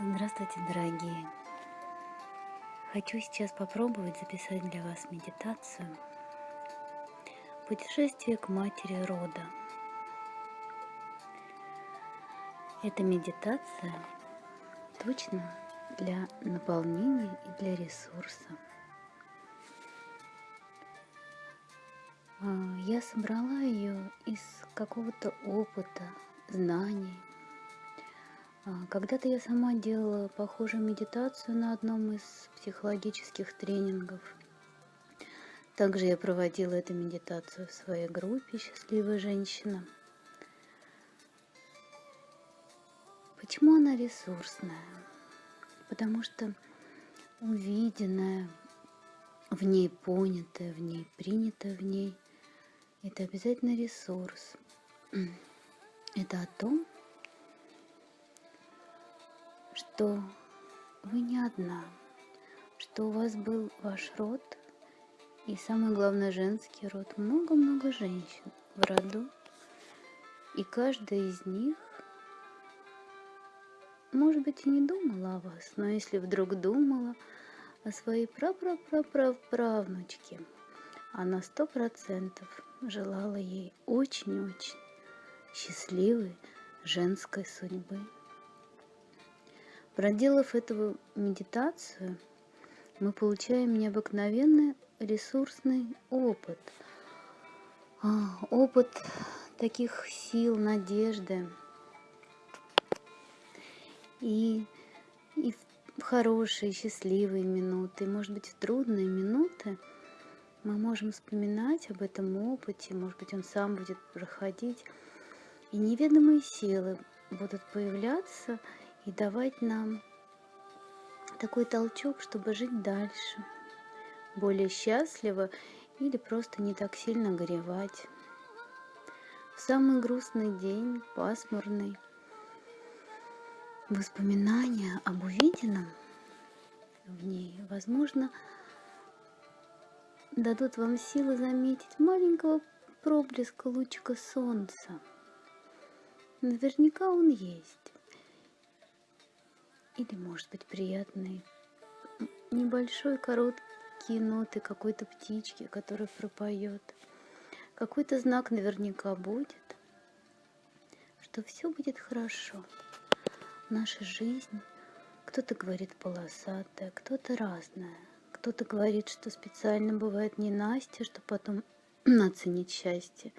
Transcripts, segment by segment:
Здравствуйте, дорогие! Хочу сейчас попробовать записать для вас медитацию «Путешествие к матери рода». Эта медитация точно для наполнения и для ресурса. А, я собрала ее из какого-то опыта, знаний, когда-то я сама делала похожую медитацию на одном из психологических тренингов. Также я проводила эту медитацию в своей группе «Счастливая женщина». Почему она ресурсная? Потому что увиденное, в ней понятое, в ней принятое в ней, это обязательно ресурс. Это о том, что вы не одна, что у вас был ваш род, и самое главное женский род, много-много женщин в роду, и каждая из них, может быть, и не думала о вас, но если вдруг думала о своей прапрапрапраправнучке, она сто процентов желала ей очень-очень счастливой женской судьбы. Проделав эту медитацию, мы получаем необыкновенный ресурсный опыт. А, опыт таких сил, надежды. И, и в хорошие, счастливые минуты, может быть, в трудные минуты мы можем вспоминать об этом опыте, может быть, он сам будет проходить, и неведомые силы будут появляться и давать нам такой толчок, чтобы жить дальше, более счастливо или просто не так сильно горевать. В самый грустный день, пасмурный, воспоминания об увиденном в ней, возможно, дадут вам силы заметить маленького проблеска лучика солнца. Наверняка он есть или, может быть, приятные небольшой короткие ноты какой-то птички, которая пропоет. Какой-то знак наверняка будет, что все будет хорошо. Наша жизнь, кто-то говорит полосатая, кто-то разная. Кто-то говорит, что специально бывает не Настя, чтобы потом оценить счастье.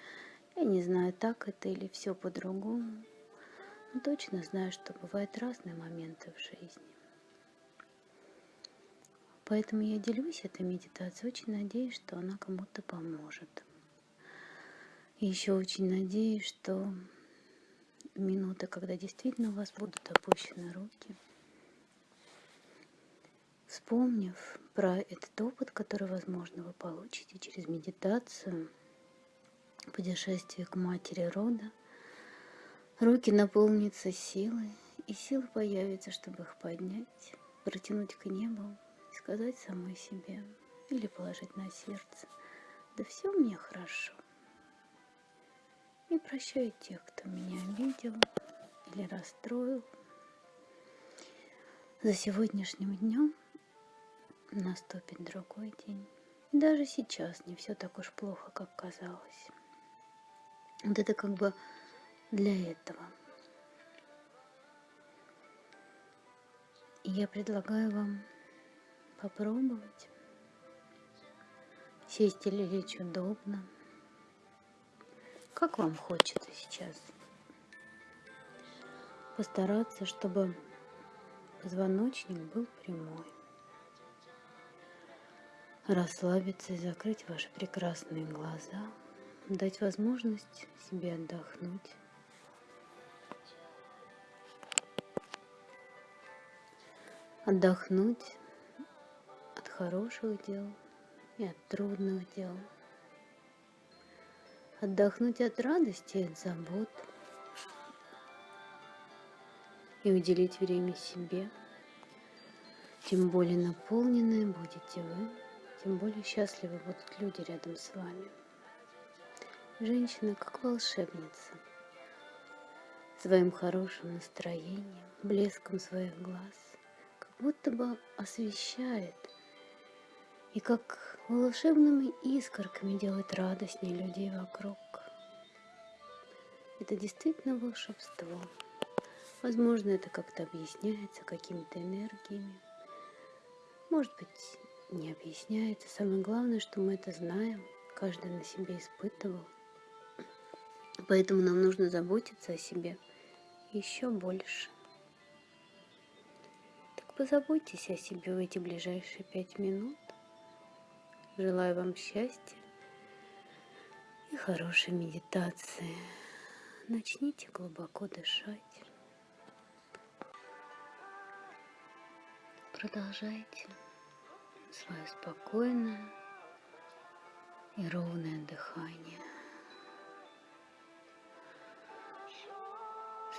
Я не знаю, так это или все по-другому но точно знаю, что бывают разные моменты в жизни. Поэтому я делюсь этой медитацией, очень надеюсь, что она кому-то поможет. И еще очень надеюсь, что минута, когда действительно у вас будут опущены руки, вспомнив про этот опыт, который, возможно, вы получите через медитацию, путешествие к матери рода, Руки наполнятся силой, и сила появится, чтобы их поднять, протянуть к небу сказать самой себе или положить на сердце, да все мне хорошо. И прощаю тех, кто меня обидел или расстроил. За сегодняшним днем наступит другой день. даже сейчас не все так уж плохо, как казалось. Вот это как бы для этого. Я предлагаю вам попробовать сесть или лечь удобно, как вам хочется сейчас. Постараться, чтобы позвоночник был прямой. Расслабиться и закрыть ваши прекрасные глаза, дать возможность себе отдохнуть. Отдохнуть от хороших дел и от трудных дел, отдохнуть от радости и от забот и уделить время себе. Тем более наполненные будете вы, тем более счастливы будут люди рядом с вами. Женщина как волшебница, своим хорошим настроением, блеском своих глаз, будто бы освещает и как волшебными искорками делает радостнее людей вокруг. Это действительно волшебство. Возможно, это как-то объясняется какими-то энергиями. Может быть, не объясняется. Самое главное, что мы это знаем, каждый на себе испытывал. Поэтому нам нужно заботиться о себе еще больше. Позаботьтесь о себе в эти ближайшие пять минут. Желаю вам счастья и хорошей медитации. Начните глубоко дышать. Продолжайте свое спокойное и ровное дыхание.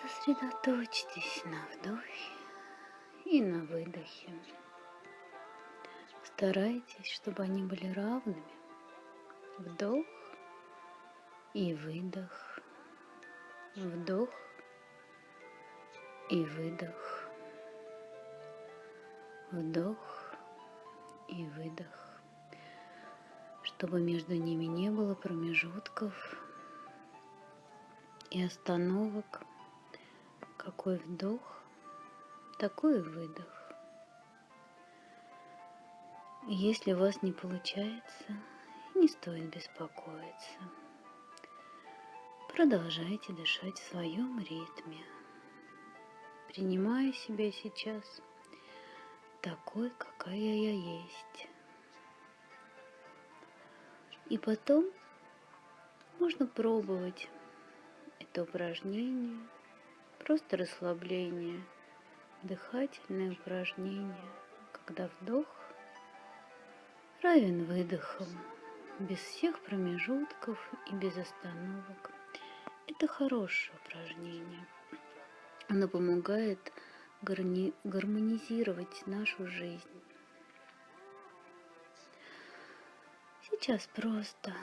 Сосредоточьтесь на вдохе и на выдохе. Старайтесь, чтобы они были равными. Вдох и выдох. Вдох и выдох. Вдох и выдох. Чтобы между ними не было промежутков и остановок. Какой вдох, такой выдох. Если у вас не получается, не стоит беспокоиться. Продолжайте дышать в своем ритме. Принимаю себя сейчас такой, какая я есть. И потом можно пробовать это упражнение, просто расслабление, дыхательное упражнение, когда вдох равен выдохом, без всех промежутков и без остановок. Это хорошее упражнение. Оно помогает гармонизировать нашу жизнь. Сейчас просто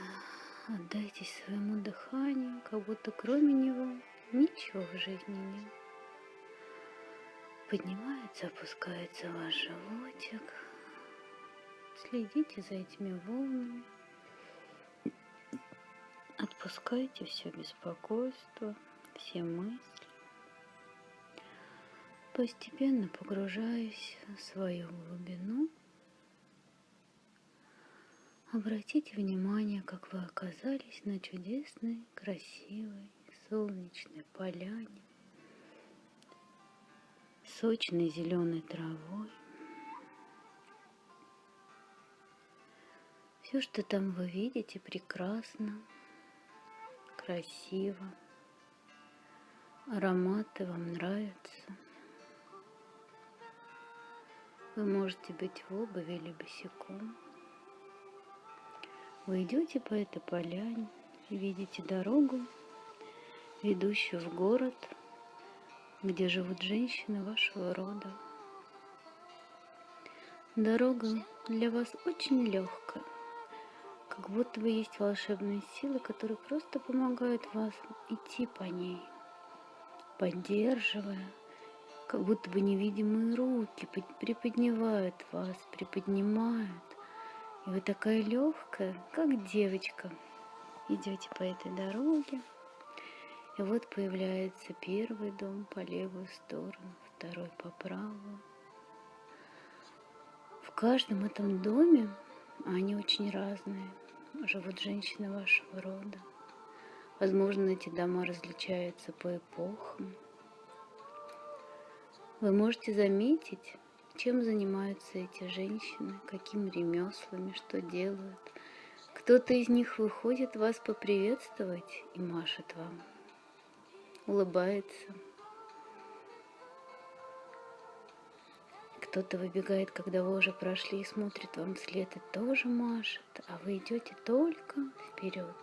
отдайтесь своему дыханию, как будто кроме него ничего в жизни нет. Поднимается, опускается ваш животик. Следите за этими волнами. Отпускайте все беспокойство, все мысли. Постепенно погружаясь в свою глубину, обратите внимание, как вы оказались на чудесной, красивой, солнечной поляне, сочной зеленой травой. Все, что там вы видите, прекрасно красиво. Ароматы вам нравятся. Вы можете быть в обуви или босиком. Вы идете по этой поляне и видите дорогу, ведущую в город, где живут женщины вашего рода. Дорога для вас очень легкая как будто бы есть волшебные силы, которые просто помогают вас идти по ней, поддерживая, как будто бы невидимые руки приподнимают вас, приподнимают. И вы такая легкая, как девочка, идете по этой дороге. И вот появляется первый дом по левую сторону, второй по правую. В каждом этом доме, они очень разные, живут женщины вашего рода. Возможно, эти дома различаются по эпохам. Вы можете заметить, чем занимаются эти женщины, какими ремеслами, что делают. Кто-то из них выходит вас поприветствовать и машет вам, улыбается – Кто-то выбегает, когда вы уже прошли и смотрит вам вслед и тоже машет, а вы идете только вперед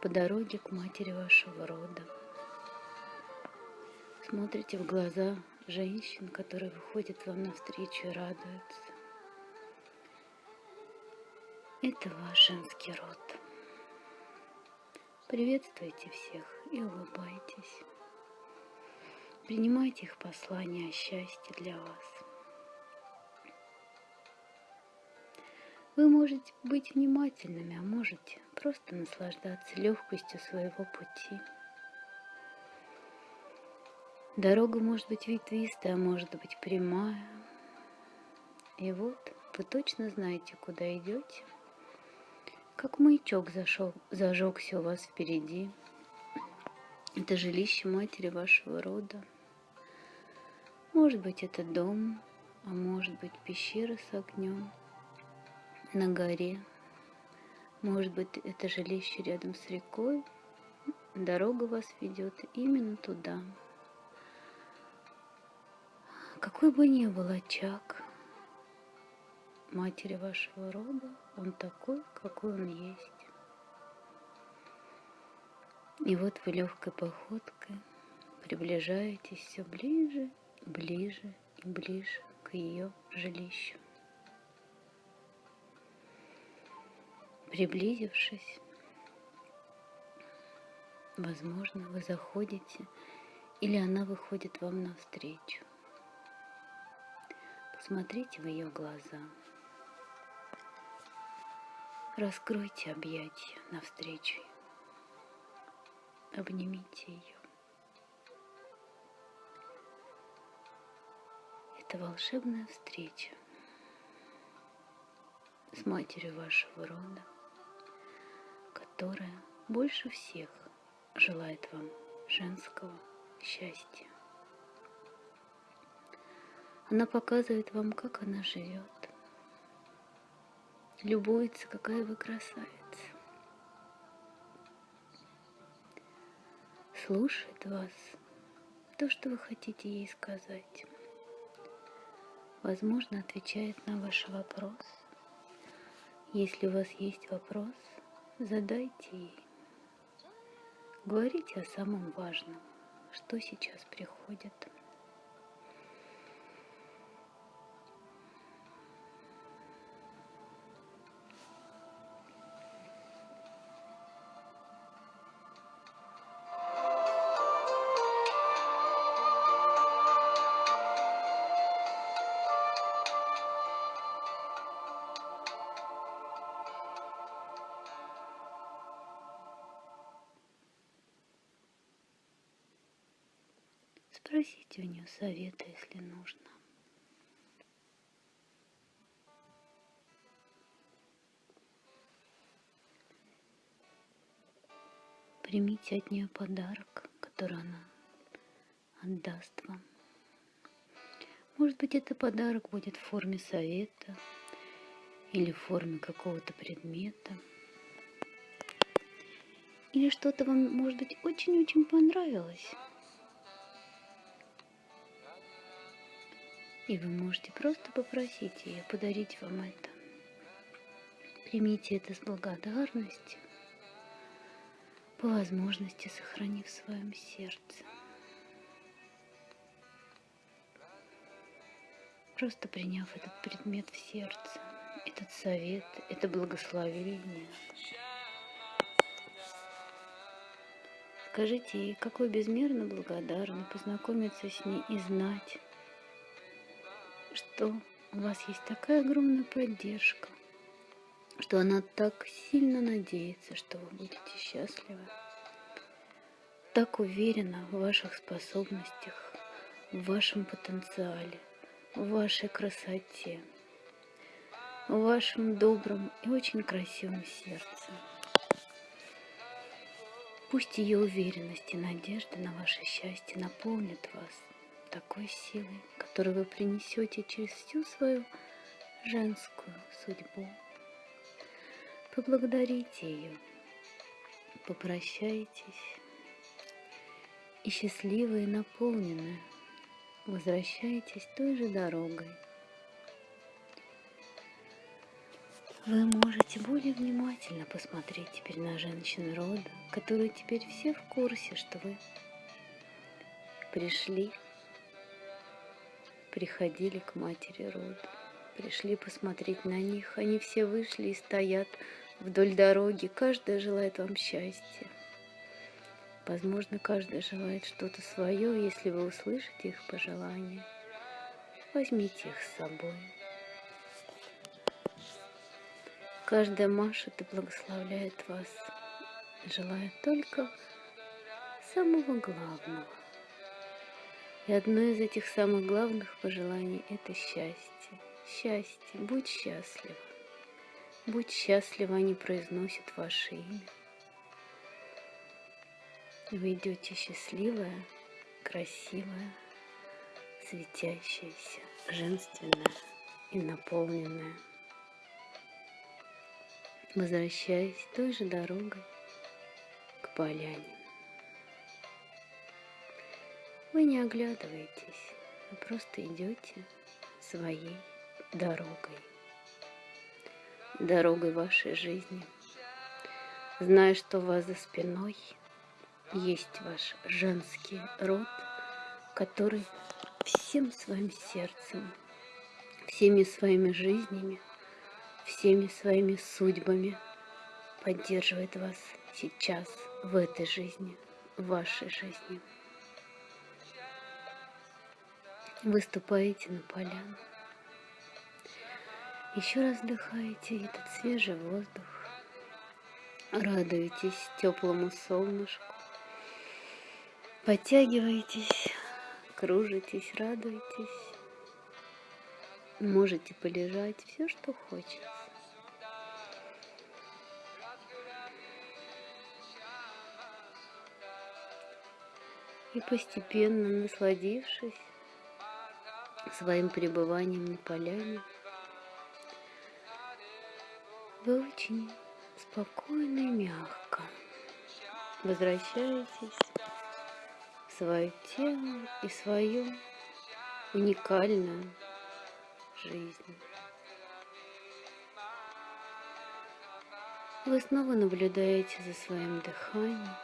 по дороге к матери вашего рода. Смотрите в глаза женщин, которые выходят вам навстречу и радуются. Это ваш женский род. Приветствуйте всех и улыбайтесь. Принимайте их послание о счастье для вас. Вы можете быть внимательными, а можете просто наслаждаться легкостью своего пути. Дорога может быть ветвистая, а может быть прямая. И вот вы точно знаете, куда идете. Как маячок зашел, зажегся у вас впереди. Это жилище матери вашего рода. Может быть, это дом, а может быть, пещера с огнем на горе. Может быть, это жилище рядом с рекой. Дорога вас ведет именно туда. Какой бы ни был очаг матери вашего рода, он такой, какой он есть. И вот вы легкой походкой приближаетесь все ближе, ближе и ближе к ее жилищу. Приблизившись, возможно, вы заходите или она выходит вам навстречу. Смотрите в ее глаза. Раскройте объятия навстречу. Обнимите ее. Это волшебная встреча с матерью вашего рода, которая больше всех желает вам женского счастья. Она показывает вам, как она живет. Любуется, какая вы красавица. Слушает вас то, что вы хотите ей сказать. Возможно, отвечает на ваш вопрос. Если у вас есть вопрос, задайте ей. Говорите о самом важном, что сейчас приходит. Спросите у нее совета, если нужно. Примите от нее подарок, который она отдаст вам. Может быть, это подарок будет в форме совета или в форме какого-то предмета. Или что-то вам, может быть, очень-очень понравилось. И вы можете просто попросить ее подарить вам это. Примите это с благодарностью, по возможности сохранив в своем сердце. Просто приняв этот предмет в сердце, этот совет, это благословение. Скажите ей, какой безмерно благодарны познакомиться с ней и знать, что у вас есть такая огромная поддержка, что она так сильно надеется, что вы будете счастливы, так уверена в ваших способностях, в вашем потенциале, в вашей красоте, в вашем добром и очень красивом сердце. Пусть ее уверенность и надежда на ваше счастье наполнят вас такой силой, которую вы принесете через всю свою женскую судьбу. Поблагодарите ее, попрощайтесь, и счастливые, наполненные, возвращайтесь той же дорогой. Вы можете более внимательно посмотреть теперь на женщин рода, которые теперь все в курсе, что вы пришли приходили к матери рода. Пришли посмотреть на них. Они все вышли и стоят вдоль дороги. Каждая желает вам счастья. Возможно, каждый желает что-то свое, если вы услышите их пожелания, возьмите их с собой. Каждая машет и благословляет вас, желая только самого главного. И одно из этих самых главных пожеланий – это счастье. Счастье, будь счастлив. Будь счастлив, они произносят ваше имя. Вы идете счастливая, красивая, светящаяся, женственная и наполненная. Возвращаясь той же дорогой к поляне. Вы не оглядываетесь, вы просто идете своей дорогой. Дорогой вашей жизни. Зная, что у вас за спиной есть ваш женский род, который всем своим сердцем, всеми своими жизнями, всеми своими судьбами поддерживает вас сейчас, в этой жизни, в вашей жизни. Выступаете на поляну. Еще раз вдыхаете этот свежий воздух. Радуетесь теплому солнышку. Подтягиваетесь, кружитесь, радуетесь. Можете полежать, все, что хочется. И постепенно насладившись, своим пребыванием на поляне, вы очень спокойно и мягко возвращаетесь в свое тело и свою уникальную жизнь. Вы снова наблюдаете за своим дыханием,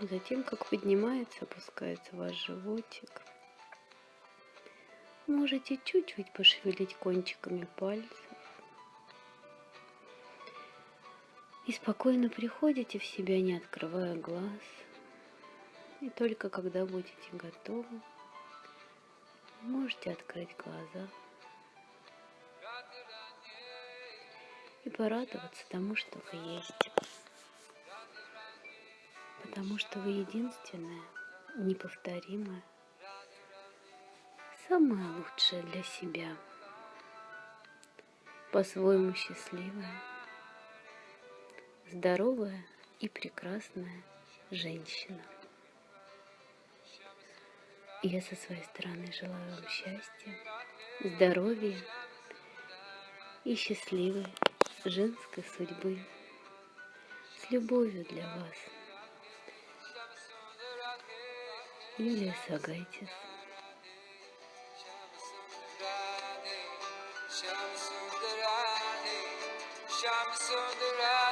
за тем, как поднимается, опускается ваш животик – Можете чуть-чуть пошевелить кончиками пальцев. И спокойно приходите в себя, не открывая глаз. И только когда будете готовы, можете открыть глаза. И порадоваться тому, что вы есть. Потому что вы единственная, неповторимая, самое лучшее для себя, по-своему счастливая, здоровая и прекрасная женщина. Я со своей стороны желаю вам счастья, здоровья и счастливой женской судьбы с любовью для вас. Юлия Сагайтис Şam söndüren, şam söndüren.